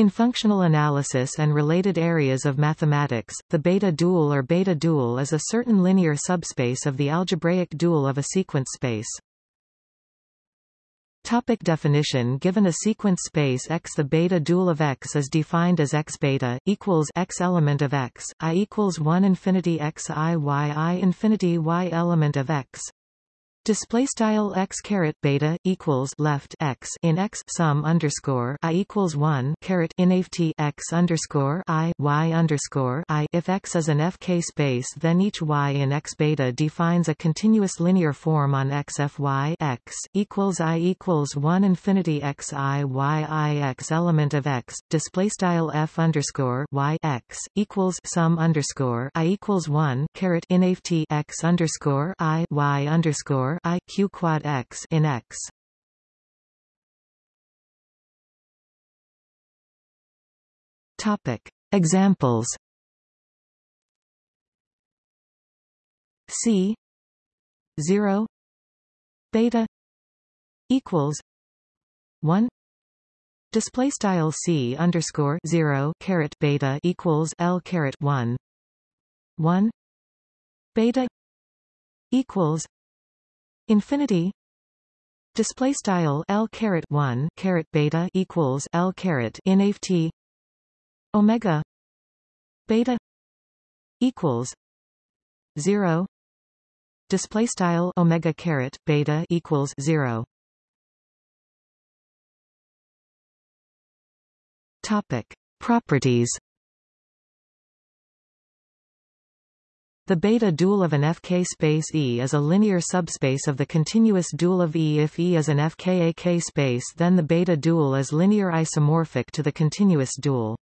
In functional analysis and related areas of mathematics, the beta dual or beta dual is a certain linear subspace of the algebraic dual of a sequence space. Topic definition Given a sequence space X the beta dual of X is defined as X beta, equals X element of X, I equals 1 infinity X I Y I infinity Y element of X, Display style x caret beta equals left x in x sum underscore i equals one caret in x underscore i y underscore i. If x is an FK space, then each y in x beta defines a continuous linear form on x fy x equals i equals one infinity x i y i x element of x. Display style f underscore y x equals sum underscore i equals one caret in x underscore i y underscore I q quad x in X. Topic. Examples. C. zero. Beta. Equals. one. Display style c underscore zero caret beta equals l caret one. one. Beta. Equals Infinity. Display style L caret 1 caret beta equals L caret in omega. Beta equals 0 display style omega caret beta equals 0 topic. Properties The beta dual of an FK space E is a linear subspace of the continuous dual of E. If E is an FKAK space then the beta dual is linear isomorphic to the continuous dual.